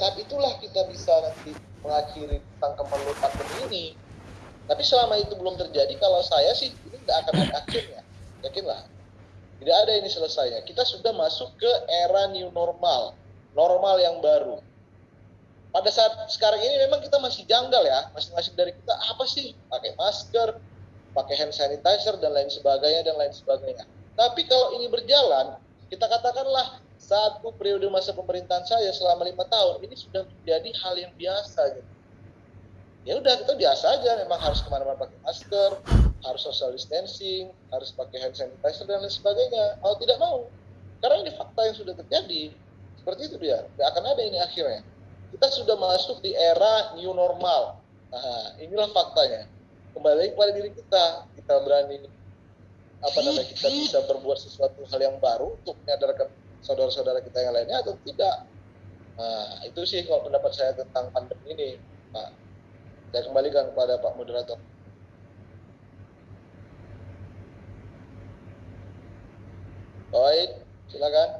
saat itulah kita bisa nanti mengakhiri tentang keperluan pandemi ini. Tapi selama itu belum terjadi kalau saya sih ini tidak akan ada akhirnya yakinlah. Tidak ada ini selesainya. Kita sudah masuk ke era new normal. Normal yang baru. Pada saat sekarang ini memang kita masih janggal ya. Masing-masing dari kita apa sih? Pakai masker pakai hand sanitizer dan lain sebagainya dan lain sebagainya. Tapi kalau ini berjalan kita katakanlah satu periode masa pemerintahan saya selama lima tahun ini sudah menjadi hal yang biasa gitu. ya udah kita biasa aja memang harus ke mana-mana pakai masker harus social distancing harus pakai hand sanitizer dan lain sebagainya. Mau tidak mau karena ini fakta yang sudah terjadi seperti itu dia. Tidak akan ada ini akhirnya. Kita sudah masuk di era new normal. Nah inilah faktanya. Kembali kepada diri kita kita berani apa namanya kita bisa berbuat sesuatu hal yang baru untuk menyadarkan saudara-saudara kita yang lainnya atau tidak. Nah, itu sih kalau pendapat saya tentang pandemi ini, Pak. Saya kembalikan kepada Pak Moderator. Baik, silakan.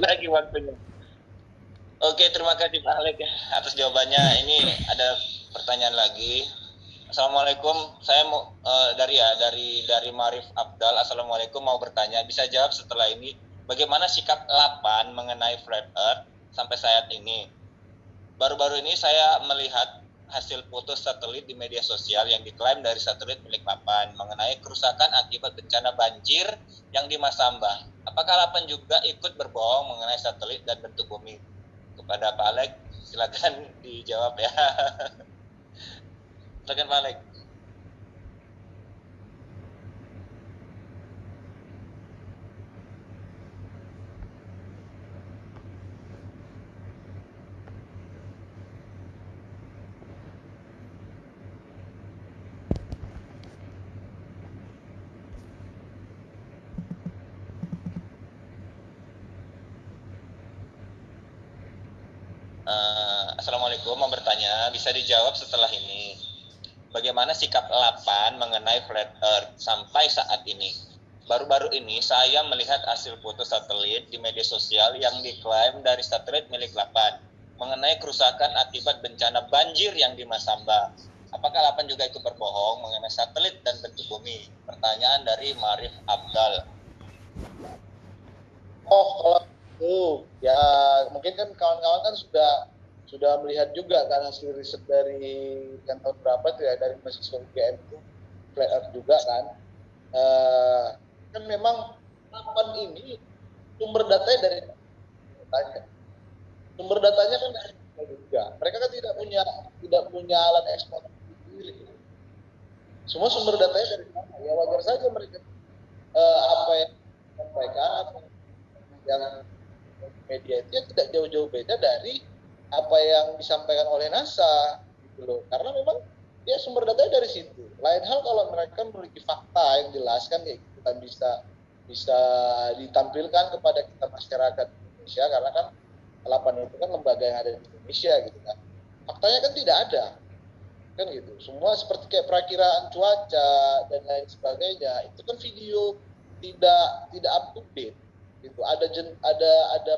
Lagi waktunya. Oke, terima kasih Pak Alek atas jawabannya. Ini ada pertanyaan lagi Assalamualaikum, saya mau uh, dari ya dari dari Marif Abdal. Assalamualaikum mau bertanya, bisa jawab setelah ini bagaimana sikap Lapan mengenai flat earth sampai saat ini? Baru-baru ini saya melihat hasil foto satelit di media sosial yang diklaim dari satelit milik Lapan mengenai kerusakan akibat bencana banjir yang di Masamba. Apakah Lapan juga ikut berbohong mengenai satelit dan bentuk bumi? Kepada Pak Alek, silakan dijawab ya. Silakan balik. Uh, Assalamualaikum, mau bertanya, bisa dijawab setelah ini bagaimana sikap Lapan mengenai flat earth sampai saat ini. Baru-baru ini saya melihat hasil foto satelit di media sosial yang diklaim dari satelit milik Lapan mengenai kerusakan akibat bencana banjir yang di Masamba. Apakah Lapan juga ikut berbohong mengenai satelit dan bentuk bumi? Pertanyaan dari Marif Abdal. Oh, kalau itu ya mungkin kan kawan-kawan kan sudah sudah melihat juga kan hasil riset dari yang tahun berapa tuh ya dari mahasiswa UGM itu flat earth juga kan. Uh, kan memang kapan ini sumber datanya dari datanya. Sumber datanya kan dari juga. Mereka kan tidak punya tidak punya alat ekspor sendiri. Semua sumber datanya dari sana ya wajar saja mereka uh, apa yang sampaikan yang media itu ya tidak jauh-jauh beda dari apa yang disampaikan oleh NASA gitu loh. Karena memang ya sumber datanya dari situ. Lain hal kalau mereka memiliki fakta yang jelas kan kayak gitu kan bisa bisa ditampilkan kepada kita masyarakat Indonesia karena kan delapan itu kan lembaga yang ada di Indonesia gitu kan. Faktanya kan tidak ada. Kan gitu. Semua seperti kayak perakiraan cuaca dan lain sebagainya itu kan video tidak tidak up to date. Gitu. Ada ada ada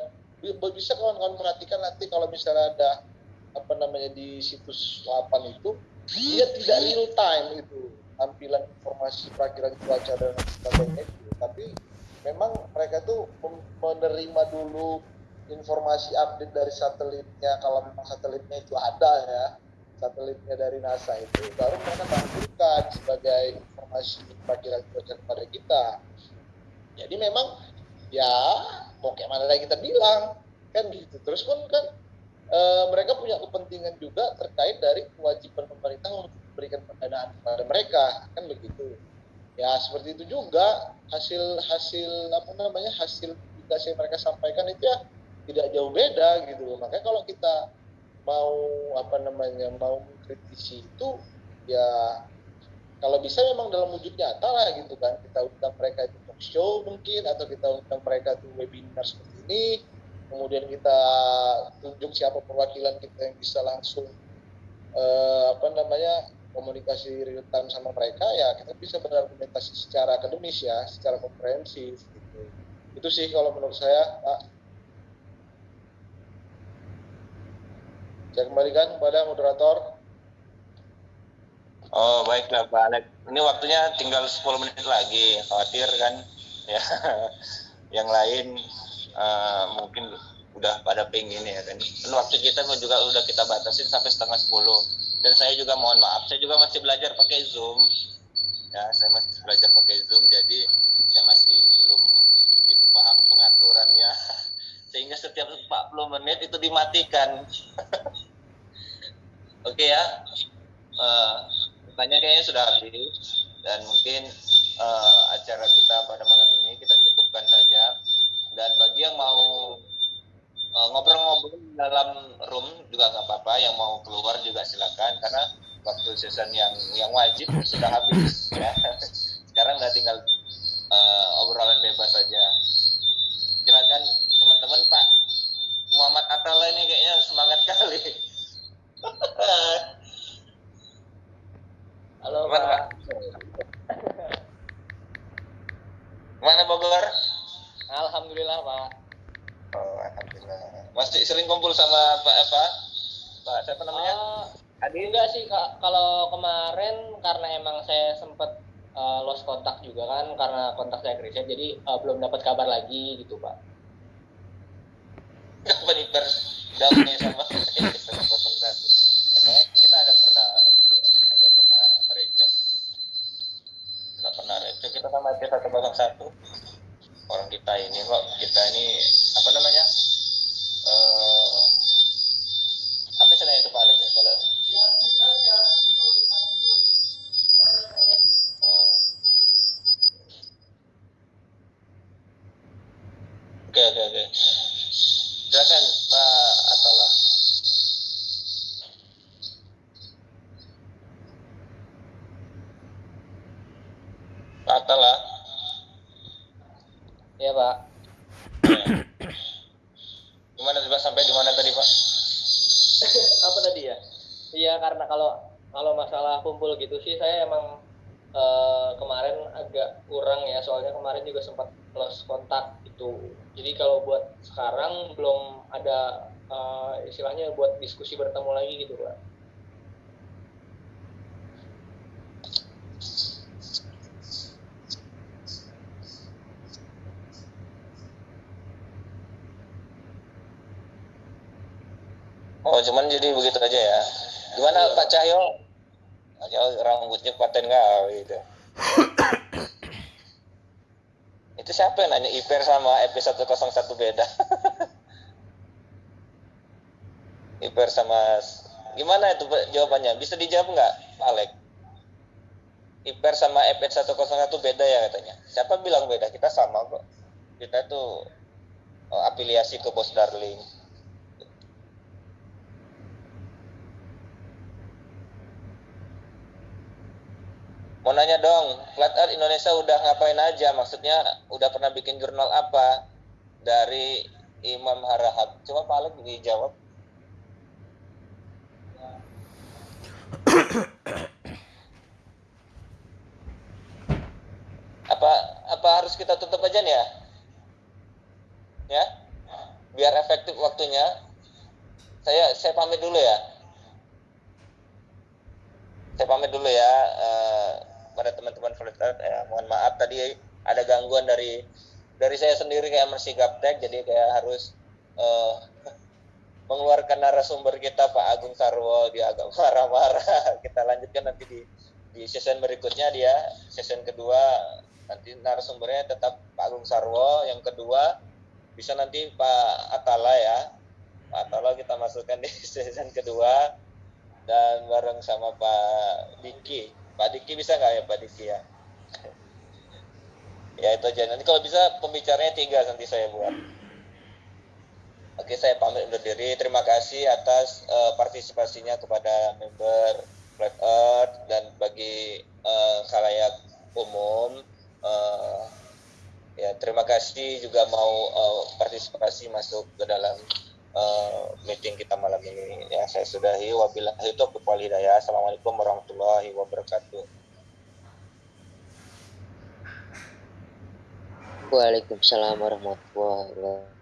bisa kawan-kawan perhatikan nanti kalau misalnya ada apa namanya di situs 8 itu dia tidak real time itu tampilan informasi perakiran cuaca dan sebagainya itu tapi memang mereka tuh menerima dulu informasi update dari satelitnya kalau memang satelitnya itu ada ya satelitnya dari NASA itu baru mereka tampilkan sebagai informasi perakiran cuaca kepada kita. Jadi memang ya mau kayak mana lagi kita bilang. Kan gitu. Terus pun kan e, mereka punya kepentingan juga terkait dari kewajiban pemerintah untuk memberikan pendanaan kepada mereka. Kan begitu. Ya seperti itu juga. Hasil hasil apa namanya hasil publikasi yang mereka sampaikan itu ya tidak jauh beda gitu makanya kalau kita mau apa namanya mau mengkritisi itu ya kalau bisa memang dalam wujud nyata lah gitu kan. Kita undang mereka itu show mungkin atau kita undang mereka itu webinar seperti ini. Kemudian kita tunjuk siapa perwakilan kita yang bisa langsung uh, apa namanya komunikasi real time sama mereka ya kita bisa berargumentasi secara akademis ya secara komprehensif gitu. Itu sih kalau menurut saya Pak. Saya kembalikan kepada moderator Oh baiklah Pak Alek. Ini waktunya tinggal 10 menit lagi. Khawatir kan? Ya, yang lain uh, mungkin udah pada pengen ya kan. Dan waktu kita juga udah kita batasin sampai setengah 10. Dan saya juga mohon maaf, saya juga masih belajar pakai Zoom. Ya, saya masih belajar pakai Zoom, jadi saya masih belum begitu paham pengaturannya. Sehingga setiap 40 menit itu dimatikan. Oke okay, ya. Uh, Tanya kayaknya sudah habis dan mungkin uh, acara kita pada malam ini kita cukupkan saja. Dan bagi yang mau eh, ngobrol-ngobrol uh, dalam room juga nggak apa-apa, yang mau keluar juga silakan karena waktu season yang yang wajib sudah habis ya. Sekarang udah tinggal uh, obrolan bebas saja. Silakan teman-teman Pak Muhammad Atala ini kayaknya semangat kali. Halo Mana, Pak. Mana Bogor? Alhamdulillah Pak. Oh, alhamdulillah. Masih sering kumpul sama Pak Eva? Pak siapa namanya? Uh, Adi? Enggak sih Kak. Kalau kemarin karena emang saya sempat uh, eh, lost kontak juga kan karena kontak saya krisis jadi uh, belum dapat kabar lagi gitu Pak. Kapan iper damai sama Emangnya kita ada pernah pernah itu kita sama t satu orang kita ini kok kita ini apa namanya uh, apa istilahnya itu paling ya kalau uh, oke oke oke silakan Pak Atala Rata lah. Iya pak. Gimana tiba sampai di mana tadi pak? Apa tadi ya? Iya karena kalau kalau masalah kumpul gitu sih saya emang uh, kemarin agak kurang ya soalnya kemarin juga sempat lost kontak itu. Jadi kalau buat sekarang belum ada uh, istilahnya buat diskusi bertemu lagi gitu pak. Cuman jadi begitu aja ya. Gimana iya. Pak Cahyo? Pak Cahyo rambutnya paten nggak gitu. itu siapa yang nanya IPR sama EP101 beda? IPR sama gimana itu jawabannya? Bisa dijawab nggak, Pak Alek? IPR sama EP101 beda ya katanya. Siapa bilang beda? Kita sama kok. Kita tuh oh, afiliasi ke Bos Darling. Mau nanya dong Flat Earth Indonesia udah ngapain aja? Maksudnya udah pernah bikin jurnal apa? Dari Imam Harahap. Coba Pak Alek dijawab. Apa apa harus kita tutup aja nih ya? Ya? Biar efektif waktunya. Saya saya pamit dulu ya. Saya pamit dulu ya uh, pada teman-teman volunteer ya mohon maaf tadi ada gangguan dari dari saya sendiri kayak masih gaptek jadi kayak harus uh, mengeluarkan narasumber kita Pak Agung Sarwo dia agak marah-marah. Kita lanjutkan nanti di di season berikutnya dia season kedua. Nanti narasumbernya tetap Pak Agung Sarwo yang kedua bisa nanti Pak Atala ya. Pak Atala kita masukkan di season kedua dan bareng sama Pak Diki Pak Diki bisa nggak ya Pak Diki ya? ya itu aja. Nanti kalau bisa pembicaranya tiga nanti saya buat. Oke, saya pamit undur diri. Terima kasih atas uh, partisipasinya kepada member Flat Earth dan bagi uh, khalayak umum. Uh, ya, terima kasih juga mau uh, partisipasi masuk ke dalam eh, meeting kita malam ini. Ya, saya sudahi. Wabillahi taufiq wal hidayah. Assalamualaikum warahmatullahi wabarakatuh. Waalaikumsalam warahmatullahi wabarakatuh.